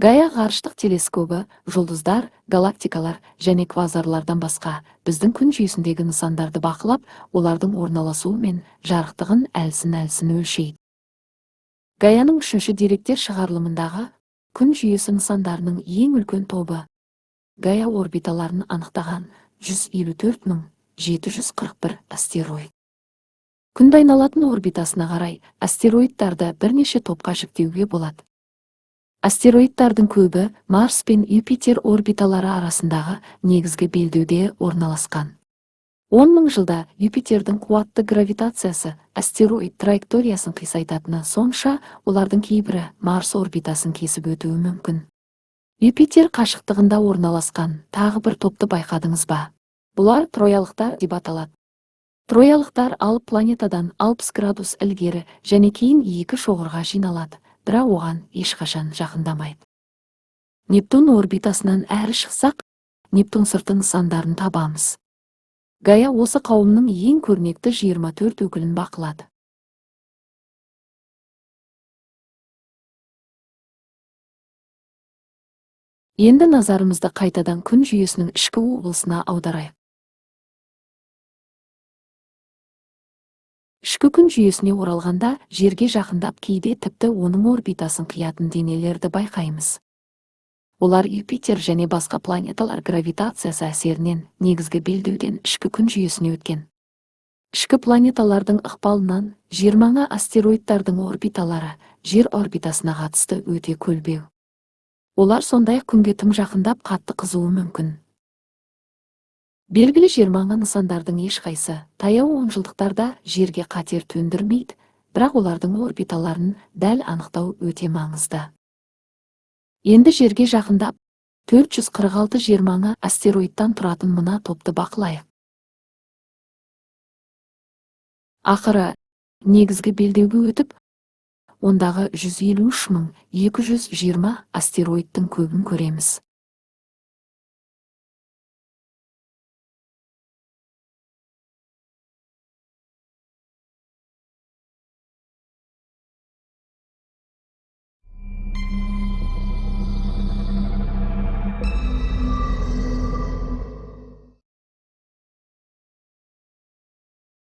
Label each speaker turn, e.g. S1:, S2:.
S1: гая ғарыштық телескобы жұлдыздар галактикалар және квазарлардан басқа біздің күн жүйесіндегі нысандарды бақылап олардың орналасуы мен жарықтығын әлсін әлсін өлшейді. Гаяның үшінші деректер шығарылымындағы күн жүйесі нысандарының ең үлкен тобы гая орбиталарын анықтаған 154 741 астероид. Күнді айналатын орбитасына қарай астероидтарды бірнеше топқа жіктеуге болады. Астероидтардың көбі марс пен юпитер орбиталары арасындағы негізгі белдеуде орналасқан. Он мың жылда юпитердің қуатты гравитациясы астероид траекториясын қисайтатыны сонша олардың кейбірі марс орбитасын кесіп өтуі мүмкін. Юпитер қашықтығында орналасқан тағы бір топты байқадыңыз ба? Бұлар троялықтар деп аталады. Троялықтар алып планетадан 60 градус ілгері және кейін екі шоғырға жиналады. Бірақ оған ешқашан жақындамайды. Нептун орбитасынан әрі шықсақ нептун сырты нысандарын табамыз. Гая осы қауымның ең көрнекті 24 өкілін бақылады. Енді назарымызды қайтадан күн жүйесінің ішкі облысына аударайық. Ішкі күн жүйесіне оралғанда жерге жақындап кейде тіпті оның орбитасын қиятын денелерді байқаймыз. Олар юпитер және басқа планеталар гравитациясы әсерінен негізгі белдеуден ішкі күн жүйесіне өткен. Ішкі планеталардың ықпалынан жер маңы астероидтардың орбиталары жер орбитасына қатысты өте көлбеу. Олар сондай күнге тым жақындап қатты қызуы мүмкін. Белгілі жер маңы нысандардың ешқайсы таяу онжылдықтарда жерге қатер төндірмейді бірақ олардың орбиталарын дәл анықтау өте маңызды. Енді жерге жақындап 446 жер маңы астероидтан тұратын мына топты бақылайық. Ақыры негізгі белдеуге өтіп ондағы 153 220 астероидтың көбін көреміз.